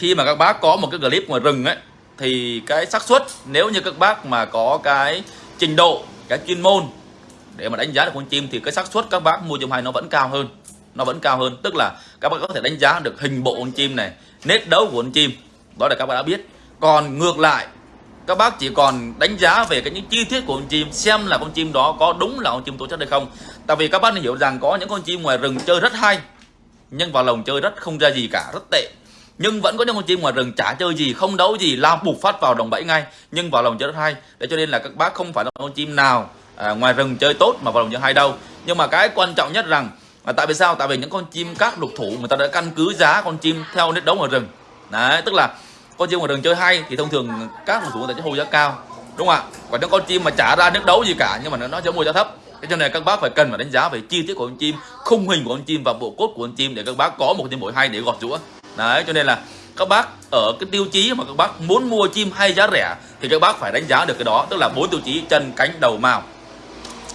khi mà các bác có một cái clip ngoài rừng ấy, thì cái xác suất, nếu như các bác mà có cái trình độ, cái chuyên môn để mà đánh giá được con chim thì cái xác suất các bác mua chim hay nó vẫn cao hơn. Nó vẫn cao hơn, tức là các bác có thể đánh giá được hình bộ con chim này, nét đấu của con chim. Đó là các bác đã biết. Còn ngược lại, các bác chỉ còn đánh giá về cái những chi tiết của con chim, xem là con chim đó có đúng là con chim tố chất hay không. Tại vì các bác nên hiểu rằng có những con chim ngoài rừng chơi rất hay, nhưng vào lồng chơi rất không ra gì cả, rất tệ nhưng vẫn có những con chim ngoài rừng chả chơi gì không đấu gì lao bục phát vào đồng bẫy ngay. Nhưng vào lòng chơi rất hay để cho nên là các bác không phải là con chim nào à, ngoài rừng chơi tốt mà vào lòng chơi hay đâu. Nhưng mà cái quan trọng nhất rằng là tại vì sao? Tại vì những con chim các lục thủ người ta đã căn cứ giá con chim theo nét đấu ngoài rừng. Đấy tức là con chim ngoài rừng chơi hay thì thông thường các lục thủ người ta sẽ hô giá cao đúng không ạ? Còn những con chim mà trả ra nước đấu gì cả nhưng mà nó sẽ mua giá thấp. Thế cho nên các bác phải cần phải đánh giá về chi tiết của con chim khung hình của con chim và bộ cốt của con chim để các bác có một cái bội hay để gọt rũa đấy cho nên là các bác ở cái tiêu chí mà các bác muốn mua chim hay giá rẻ thì các bác phải đánh giá được cái đó tức là bốn tiêu chí chân cánh đầu màu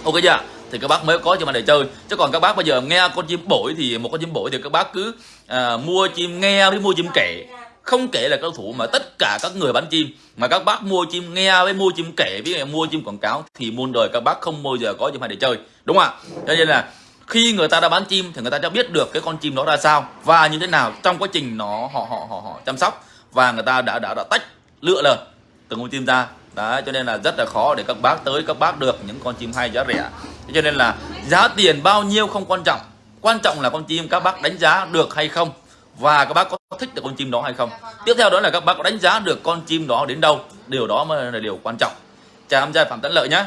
ok chưa thì các bác mới có chim mà để chơi. Chứ còn các bác bây giờ nghe con chim bổi thì một con chim bổi thì các bác cứ à, mua chim nghe với mua chim kể. Không kể là cao thủ mà tất cả các người bán chim. Mà các bác mua chim nghe với mua chim kể với mua chim quảng cáo thì muôn đời các bác không bao giờ có chim hay để chơi. Đúng không ạ? Cho nên là khi người ta đã bán chim thì người ta đã biết được cái con chim đó ra sao và như thế nào. Trong quá trình nó họ họ họ, họ chăm sóc và người ta đã đã đã tách lựa lần từng con chim ra. Đấy cho nên là rất là khó để các bác tới các bác được những con chim hay giá rẻ. Cho nên là giá tiền bao nhiêu không quan trọng. Quan trọng là con chim các bác đánh giá được hay không và các bác có thích được con chim đó hay không. Tiếp theo đó là các bác có đánh giá được con chim đó đến đâu. Điều đó mới là điều quan trọng. Chào em trai phạm tấn lợi nhé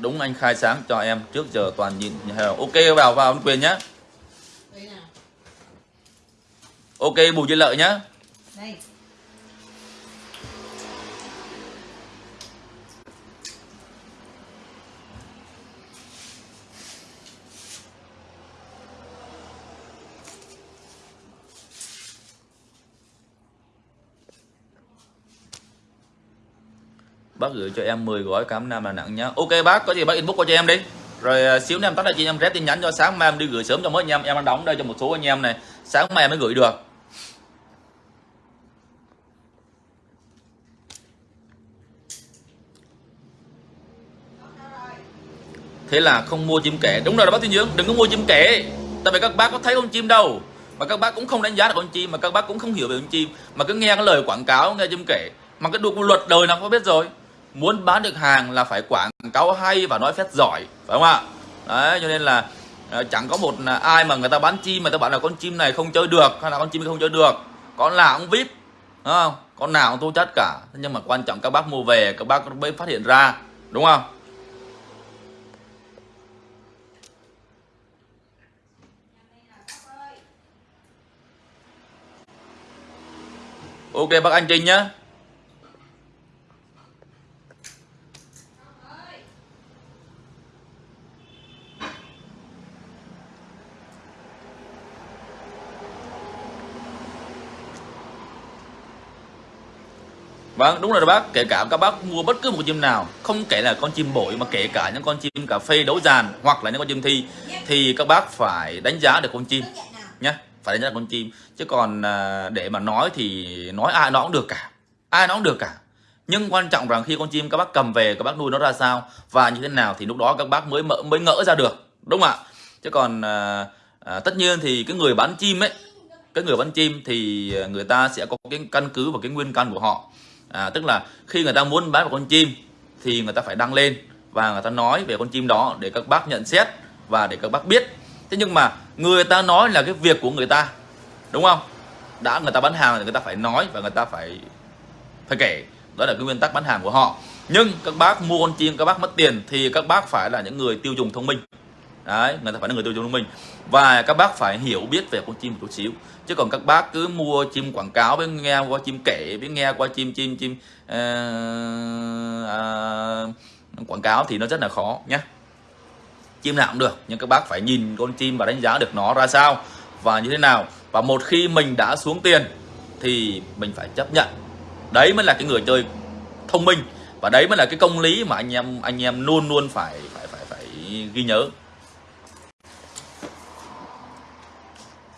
đúng anh khai sáng cho em trước giờ toàn nhìn. Ok vào vào quyền nhé ok bùi duy lợi nhé Đây. Bác gửi cho em 10 gói cám nam Đà nặng nhá. Ok, bác, có gì bác inbox qua cho em đi. Rồi à, xíu nữa em tắt lại cho em rep tin nhắn cho. Sáng mai em đi gửi sớm cho mấy anh em. Em đang đóng đây cho một số anh em này. Sáng mai em mới gửi được. Thế là không mua chim kẻ. Đúng rồi bác tiên dưỡng đừng có mua chim kẻ. Tại vì các bác có thấy con chim đâu. Mà các bác cũng không đánh giá được con chim. Mà các bác cũng không hiểu về con chim. Mà cứ nghe cái lời quảng cáo, nghe chim kể mà cái đục luật đời nào có biết rồi muốn bán được hàng là phải quảng cáo hay và nói phép giỏi, phải không ạ? Đấy, cho nên là ờ, chẳng có một ờ, ai mà người ta bán chim mà ta bảo là con chim này không chơi được, hay là con chim không chơi được. Con nào cũng vip đúng không? Con nào cũng tố chất cả. Nhưng mà quan trọng các bác mua về, các bác mới phát hiện ra, đúng không? Ok, bác anh trinh nhé Vâng, đúng rồi đó bác, kể cả các bác mua bất cứ một con chim nào, không kể là con chim bội mà kể cả những con chim cà phê đấu dàn hoặc là những con chim thi thì các bác phải đánh giá được con chim nhé, phải đánh giá được con chim. Chứ còn à, để mà nói thì nói ai nó cũng được cả, ai nó cũng được cả. Nhưng quan trọng rằng khi con chim các bác cầm về các bác nuôi nó ra sao và như thế nào thì lúc đó các bác mới mới ngỡ ra được, đúng không ạ? Chứ còn à, à, tất nhiên thì cái người bán chim ấy, cái người bán chim thì à, người ta sẽ có cái căn cứ và cái nguyên căn của họ à, tức là khi người ta muốn bán một con chim thì người ta phải đăng lên và người ta nói về con chim đó để các bác nhận xét và để các bác biết. Thế nhưng mà người ta nói là cái việc của người ta đúng không? Đã người ta bán hàng thì người ta phải nói và người ta phải phải kể. Đó là cái nguyên tắc bán hàng của họ. Nhưng các bác mua con chim các bác mất tiền thì các bác phải là những người tiêu dùng thông minh đấy người ta phải là người tiêu dùng thông minh và các bác phải hiểu biết về con chim một chút xíu. Chứ còn các bác cứ mua chim quảng cáo với nghe qua chim kể với nghe qua chim chim chim uh, uh, quảng cáo thì nó rất là khó nhé chim nào cũng được nhưng các bác phải nhìn con chim và đánh giá được nó ra sao và như thế nào. Và một khi mình đã xuống tiền thì mình phải chấp nhận. Đấy mới là cái người chơi thông minh và đấy mới là cái công lý mà anh em anh em luôn luôn phải phải phải phải ghi nhớ.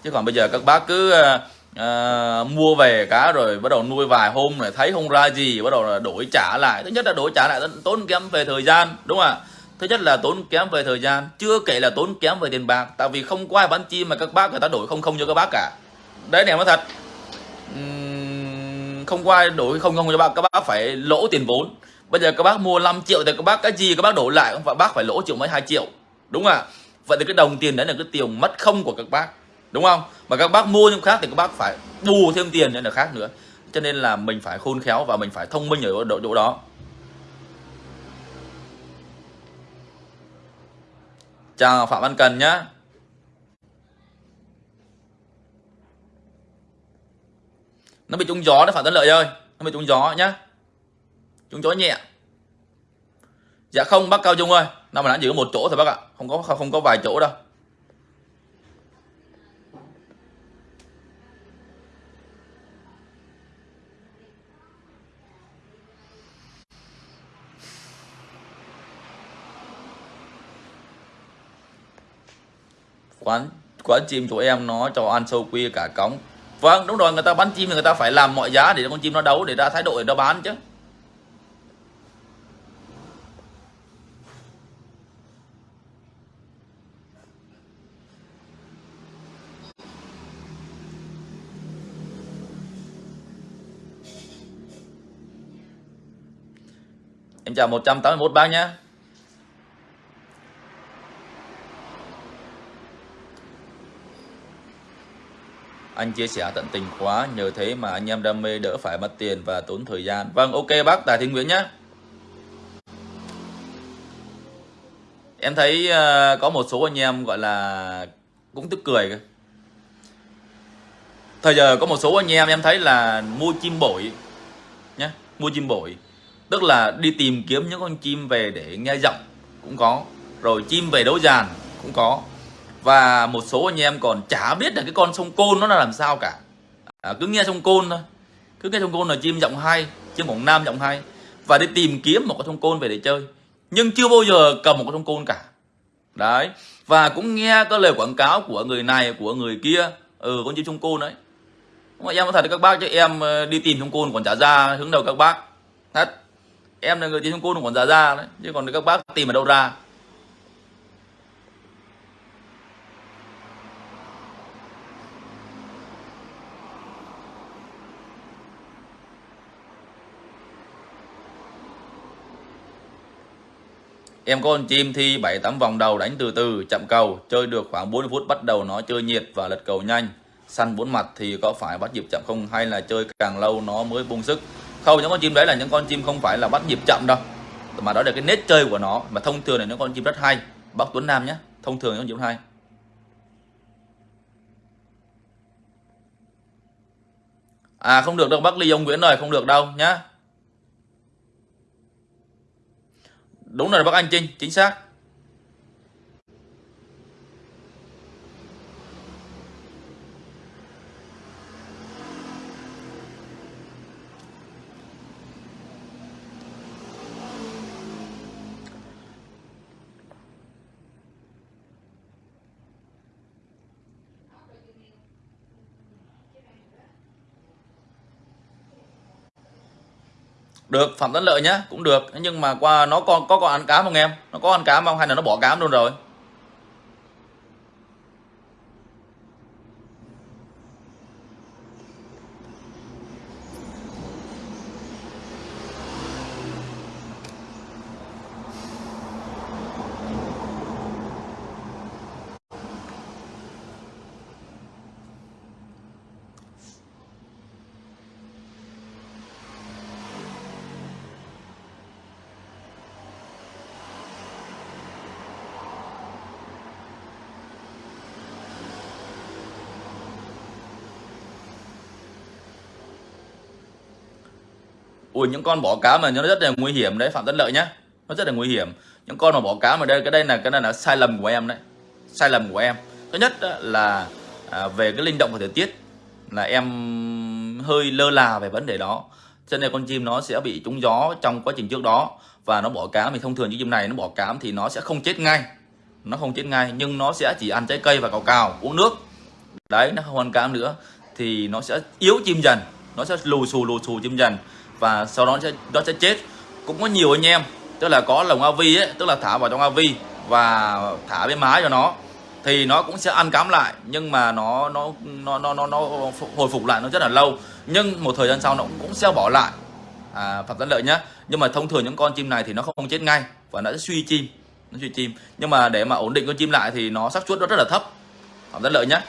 Chứ còn bây giờ các bác cứ à, mua về cá rồi bắt đầu nuôi vài hôm rồi thấy không ra gì bắt đầu là đổi trả lại. Thứ nhất là đổi trả lại tốn kém về thời gian đúng không ạ? Thứ nhất là tốn kém về thời gian. Chưa kể là tốn kém về tiền bạc tại vì không có ai bán chim mà các bác người ta đổi không không cho các bác cả. Đấy này nói thật. Uhm, không có ai đổi không không cho các bác các bác phải lỗ tiền vốn. Bây giờ các bác mua 5 triệu thì các bác cái gì các bác đổi lại không phải bác phải lỗ triệu mấy hai triệu đúng không ạ? Vậy thì cái đồng tiền đấy là cái tiền mất không của các bác đúng không? Mà các bác mua những khác thì các bác phải bù thêm tiền nên là khác nữa. Cho nên là mình phải khôn khéo và mình phải thông minh ở độ, chỗ đó. Chào phạm văn cần nhá. Nó bị trúng gió nó phạm tấn lợi ơi. Nó bị trúng gió nhá. Trúng gió nhẹ. Dạ không, bác cao trung ơi. Nó mà đã giữ một chỗ thôi bác ạ. Không có không có vài chỗ đâu. Quán quán chim chỗ em nó cho ăn sâu quy cả cống. Vâng đúng rồi, người ta bán chim thì người ta phải làm mọi giá để con chim nó đấu, để ra thái độ để nó bán chứ. Em chào 181 bác nhé anh chia sẻ tận tình quá nhờ thế mà anh em đam mê đỡ phải mất tiền và tốn thời gian. Vâng ok bác tài thiên nguyễn nhé. Em thấy uh, có một số anh em gọi là cũng tức cười cơ. Thời giờ có một số anh em em thấy là mua chim bổi nhé mua chim bổi. Tức là đi tìm kiếm những con chim về để nghe giọng cũng có rồi chim về đấu giàn cũng có và một số anh em còn chả biết là cái con sông côn nó là làm sao cả. À, cứ nghe sông côn thôi. Cứ nghe sông côn là chim giọng hay chim quảng nam giọng hay. Và đi tìm kiếm một con sông côn về để chơi. Nhưng chưa bao giờ cầm một con sông côn cả. Đấy. Và cũng nghe có lời quảng cáo của người này của người kia. Ừ con chim sông côn đấy. Mà em có thật các bác cho em ờ, đi tìm sông côn còn trả ra hướng đầu các bác. Thật. Em là người tìm sông côn còn trả ra đấy. Chứ còn các bác tìm ở đâu ra? Em có con chim thi 7-8 vòng đầu đánh từ từ, chậm cầu, chơi được khoảng 40 phút bắt đầu nó chơi nhiệt và lật cầu nhanh. Săn bốn mặt thì có phải bắt nhịp chậm không hay là chơi càng lâu nó mới bung sức? Không, những con chim đấy là những con chim không phải là bắt nhịp chậm đâu. Mà đó là cái nét chơi của nó. Mà thông thường là những con chim rất hay. Bác Tuấn Nam nhé. Thông thường những con chim hay. À không được đâu bác Ly ông Nguyễn rồi, không được đâu nhá. Đúng rồi bác anh Trinh chính xác. Được, phạm tấn lợi nhá, cũng được. Nhưng mà qua, nó còn có còn ăn cám không em? Nó có ăn cám không? Hay là nó bỏ cám luôn rồi? Ui những con bỏ cá mà nó rất là nguy hiểm đấy phạm tất lợi nhá. Nó rất là nguy hiểm. Những con mà bỏ cá mà đây cái đây là cái này là sai lầm của em đấy. Sai lầm của em. Thứ nhất là à, về cái linh động của thời tiết là em hơi lơ là về vấn đề đó. Cho nên con chim nó sẽ bị trúng gió trong quá trình trước đó và nó bỏ cám thì thông thường như chim này nó bỏ cám thì nó sẽ không chết ngay. Nó không chết ngay nhưng nó sẽ chỉ ăn trái cây và cào cào uống nước. Đấy nó không ăn cám nữa thì nó sẽ yếu chim dần. Nó sẽ lù xù lù xù chim dần và sau đó nó sẽ nó sẽ chết. Cũng có nhiều anh em tức là có lồng avi ấy tức là thả vào trong avi và thả bên má cho nó. Thì nó cũng sẽ ăn cám lại nhưng mà nó nó nó nó nó, nó hồi phục lại nó rất là lâu. Nhưng một thời gian sau nó cũng sẽ bỏ lại. À, phạm tấn lợi nhá. Nhưng mà thông thường những con chim này thì nó không chết ngay và nó sẽ suy chim nó suy chim. Nhưng mà để mà ổn định con chim lại thì nó xác suất nó rất là thấp. Phạm tấn lợi nhá.